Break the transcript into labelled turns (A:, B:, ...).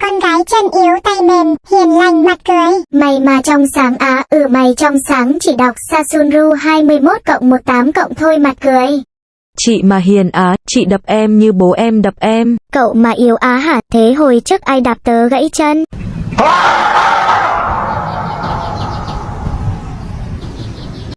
A: là con gái chân yếu tay mềm, hiền lành mặt cười.
B: Mày mà trong sáng á, ừ mày trong sáng chỉ đọc Sasunru 21 cộng 18 cộng thôi mặt cười.
C: Chị mà hiền á, chị đập em như bố em đập em.
B: Cậu mà yếu á hả, thế hồi trước ai đạp tớ gãy chân?